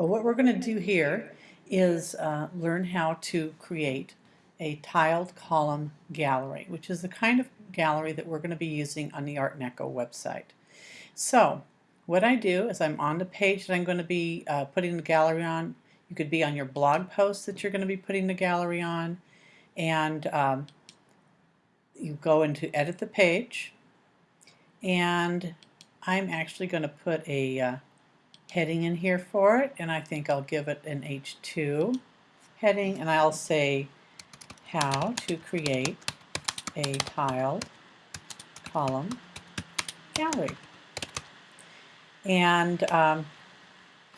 Well, what we're going to do here is uh, learn how to create a tiled column gallery, which is the kind of gallery that we're going to be using on the Art ArtNeco website. So what I do is I'm on the page that I'm going to be uh, putting the gallery on. You could be on your blog post that you're going to be putting the gallery on. And um, you go into edit the page. And I'm actually going to put a uh, heading in here for it and I think I'll give it an H2 heading and I'll say how to create a tiled column gallery. And um,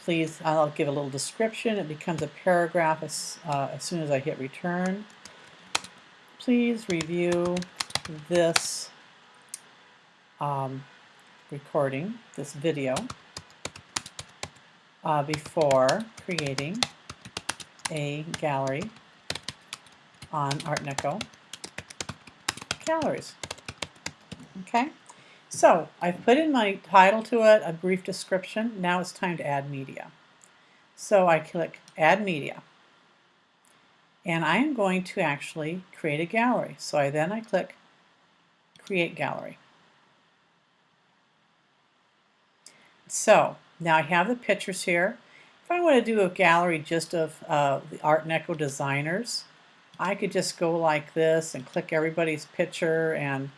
please I'll give a little description. It becomes a paragraph as, uh, as soon as I hit return. Please review this um, recording this video uh, before creating a gallery on ArtNeco galleries. Okay, so I've put in my title to it, a brief description. Now it's time to add media. So I click Add Media. And I am going to actually create a gallery. So I then I click Create Gallery. So now I have the pictures here. If I want to do a gallery just of uh, the ArtNeco designers, I could just go like this and click everybody's picture and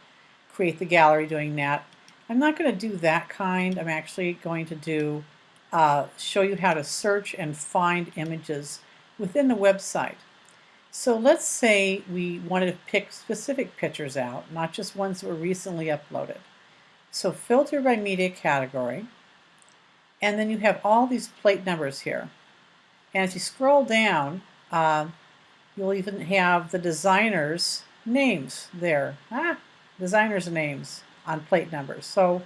create the gallery doing that. I'm not going to do that kind. I'm actually going to do uh, show you how to search and find images within the website. So let's say we wanted to pick specific pictures out, not just ones that were recently uploaded. So filter by media category. And then you have all these plate numbers here. And as you scroll down, uh, you'll even have the designers' names there. Ah, designers' names on plate numbers. So,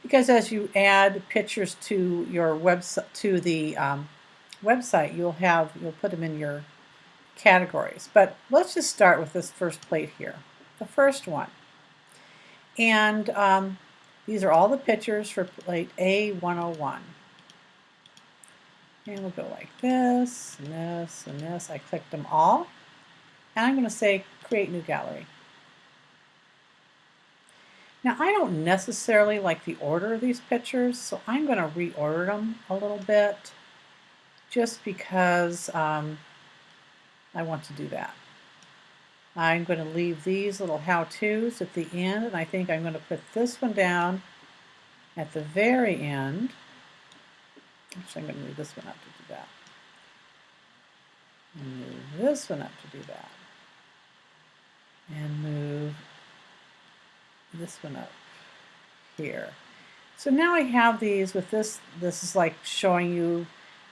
because as you add pictures to your website to the um, website, you'll have you'll put them in your categories. But let's just start with this first plate here, the first one. And um, these are all the pictures for plate A101. And we'll go like this, and this, and this. I clicked them all. And I'm going to say Create New Gallery. Now I don't necessarily like the order of these pictures, so I'm going to reorder them a little bit just because um, I want to do that. I'm going to leave these little how-tos at the end, and I think I'm going to put this one down at the very end. Actually, I'm going to move this one up to do that. And move this one up to do that. And move this one up here. So now I have these with this, this is like showing you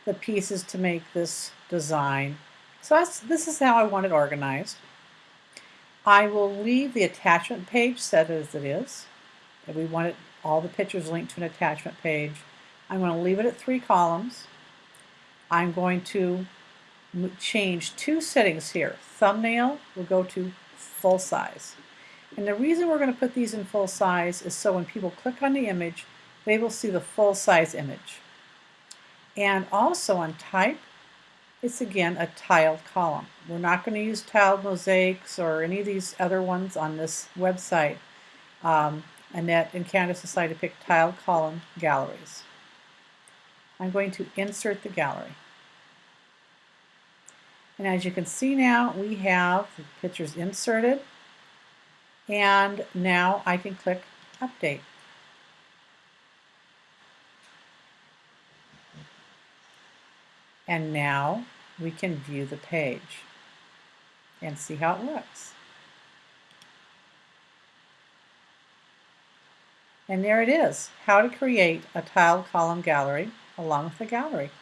the pieces to make this design. So that's, this is how I want it organized. I will leave the attachment page set as it is. If we want it, all the pictures linked to an attachment page. I'm going to leave it at three columns. I'm going to change two settings here. Thumbnail will go to full size. And the reason we're going to put these in full size is so when people click on the image, they will see the full size image. And also on type, it's again a tiled column. We're not going to use tiled mosaics or any of these other ones on this website. Um, Annette and Candace decided to pick tiled column galleries. I'm going to insert the gallery. And as you can see now, we have the pictures inserted. And now I can click Update. And now we can view the page and see how it looks. And there it is, how to create a tiled column gallery along with the gallery.